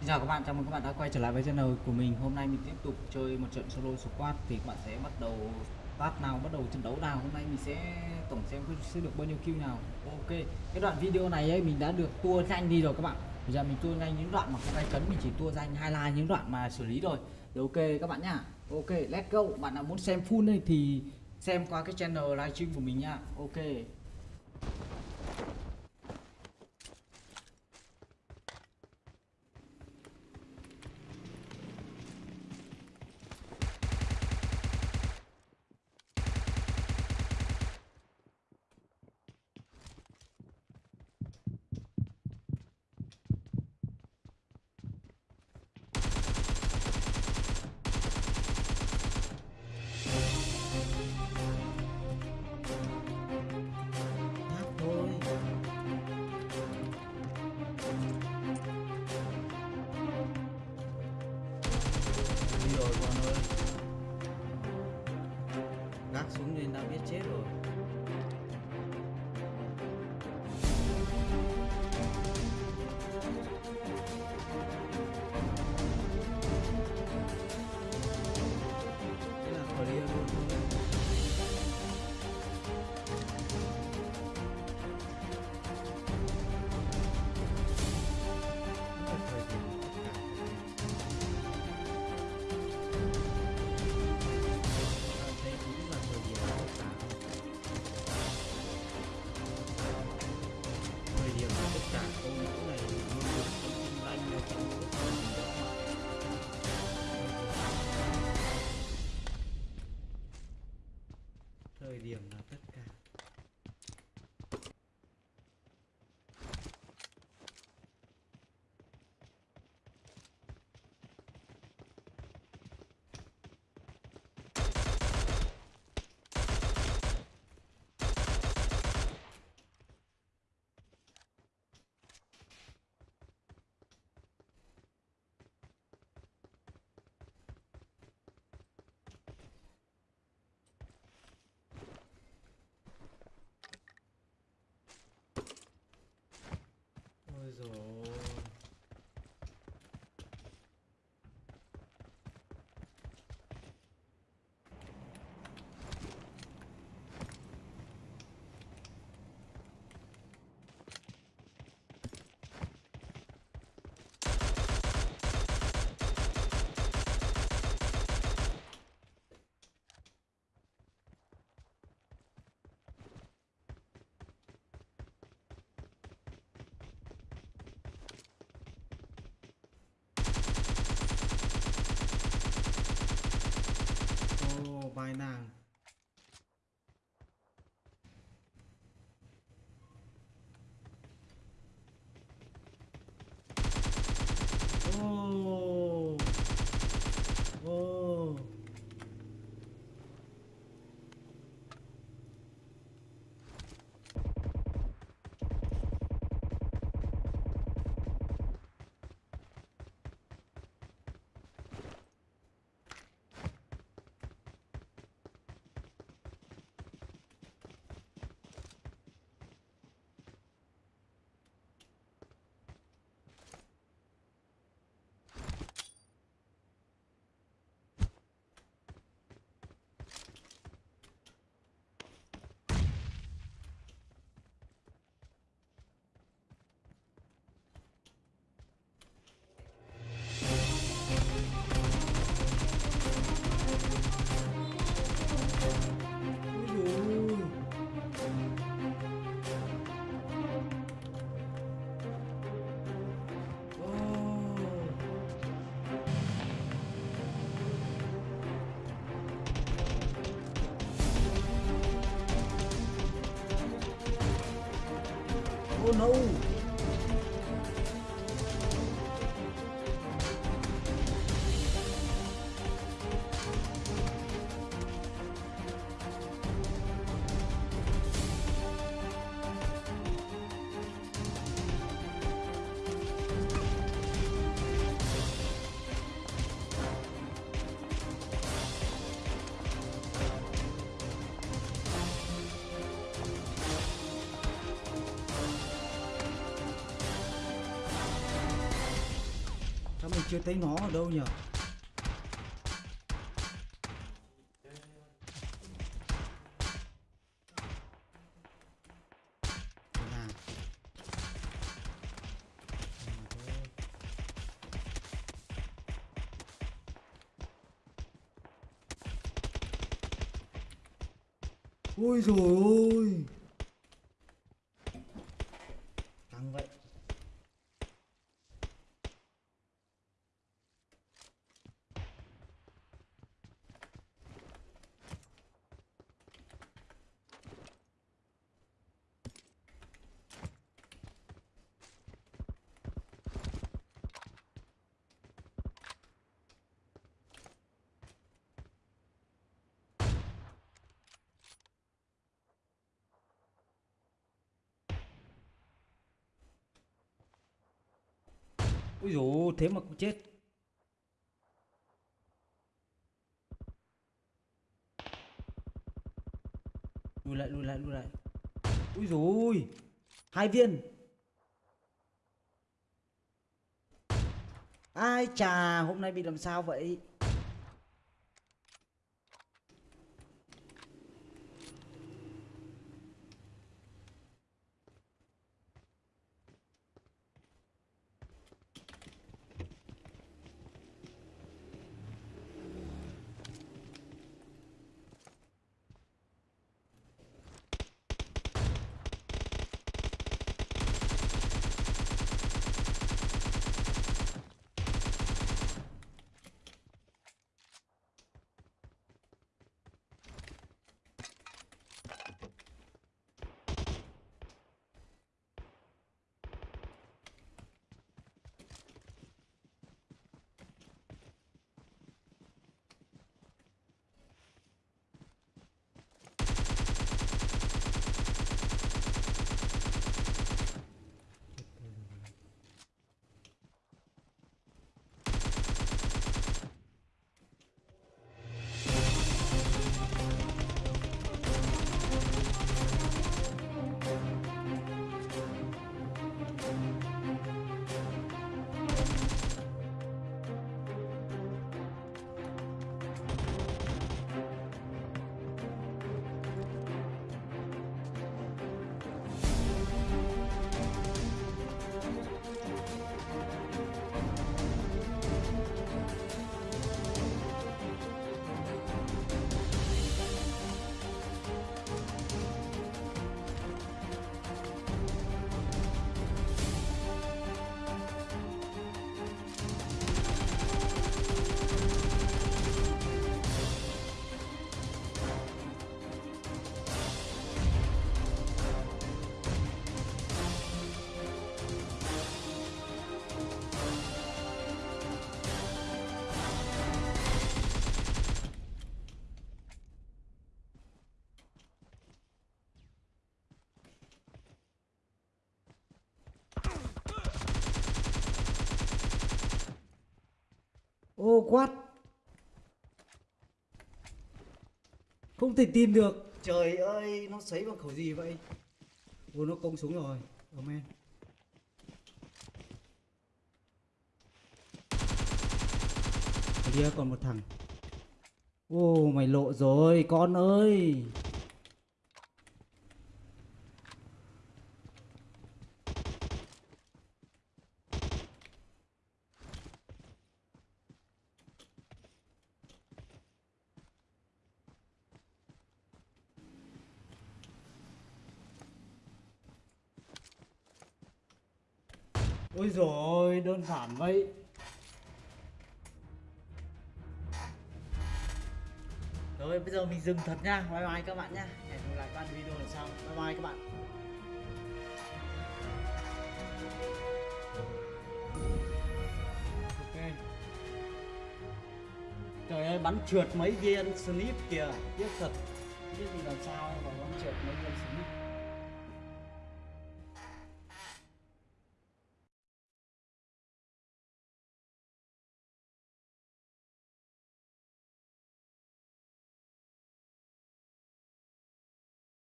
Xin chào các bạn, chào mừng các bạn đã quay trở lại với channel của mình. Hôm nay mình tiếp tục chơi một trận solo squad Thì các bạn sẽ bắt đầu start nào, bắt đầu trận đấu nào. Hôm nay mình sẽ tổng xem sẽ được bao nhiêu kill nào. Ok, cái đoạn video này ấy, mình đã được tua nhanh đi rồi các bạn. Bây giờ mình tua nhanh những đoạn mà không ai cấn Mình chỉ tua danh highlight những đoạn mà xử lý rồi Thì ok các bạn nhá. Ok, let's go. Bạn nào muốn xem full này thì xem qua cái channel livestream của mình nhá. Ok. Thời điểm là tất cả Oh. Ôi rồi ô vai nàng ô não. Chưa thấy nó ở đâu nhỉ? Ôi rồi ôi Căng vậy Úi dồi, thế mà cũng chết. Lùi lại lùi lại lùi lại. Úi dồi, Hai viên. Ai chà, hôm nay bị làm sao vậy? Ô quát. Không thể tin được. Trời ơi nó sấy bằng khẩu gì vậy? Ô nó công súng rồi. Ở men Ở kia còn một thằng. Ô mày lộ rồi con ơi Ôi rồi đơn giản vậy. Rồi, bây giờ mình dừng thật nha. Bye bye các bạn nha. Hẹn gặp lại các bạn video lần sau. Bye bye các bạn. Ok. Trời ơi, bắn trượt mấy viên slip kìa. Tiếc thật. Biết gì làm sao mà bắn trượt mấy viên slip.